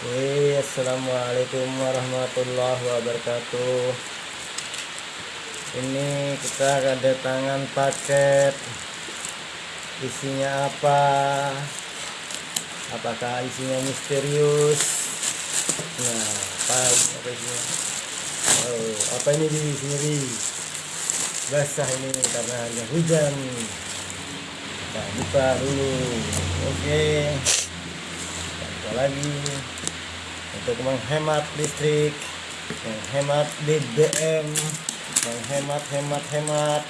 Assalamualaikum warahmatullahi wabarakatuh. Ini kita kedatangan paket. Isinya apa? Apakah isinya misterius? Nah apa, apa isinya? Oh, apa ini di sini? Basah ini karena hanya hujan. Kita buka dulu. Oke. Apa lagi untuk menghemat listrik menghemat BBM menghemat hemat hemat.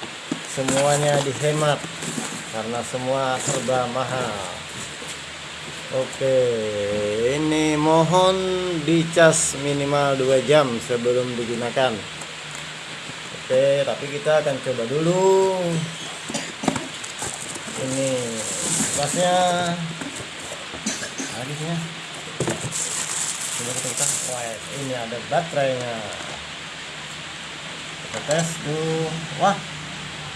Semuanya dihemat karena semua serba mahal. Oke ini mohon dicas minimal 2 jam sebelum digunakan. Oke tapi kita akan coba dulu. Ini pasnya habisnya coba kita wah ini ada baterainya. Kita tes dulu. Wah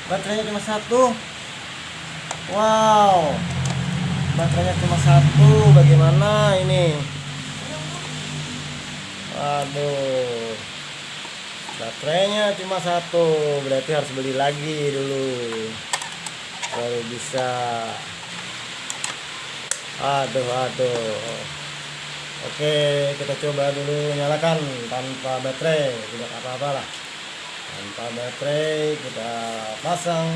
baterainya cuma satu. Wow. Baterainya cuma satu. Bagaimana ini? Waduh. Baterainya cuma satu. Berarti harus beli lagi dulu. Baru bisa. Aduh aduh Oke, kita coba dulu nyalakan tanpa baterai, tidak apa-apa lah. Tanpa baterai kita pasang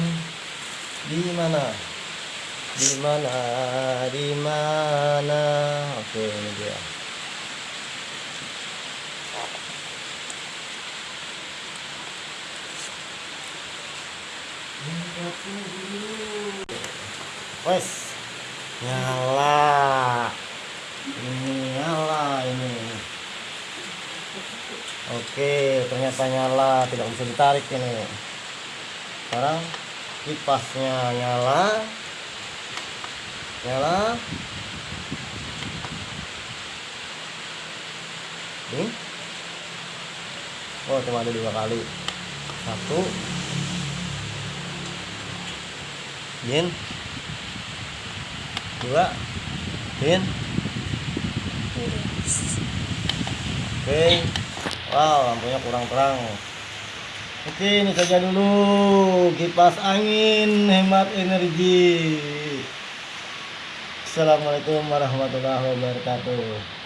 di mana? Di mana? Di mana? Oke, ini dia. Wes, nyala ini nyala ini. Oke ternyata nyala tidak bisa ditarik ini. Sekarang kipasnya nyala. Nyala. Ini. Oh cuma ada dua kali. Satu. Bin dua. Bin oke. Wow lampunya kurang terang. Oke ini saja dulu. Kipas angin hemat energi. Assalamualaikum warahmatullahi wabarakatuh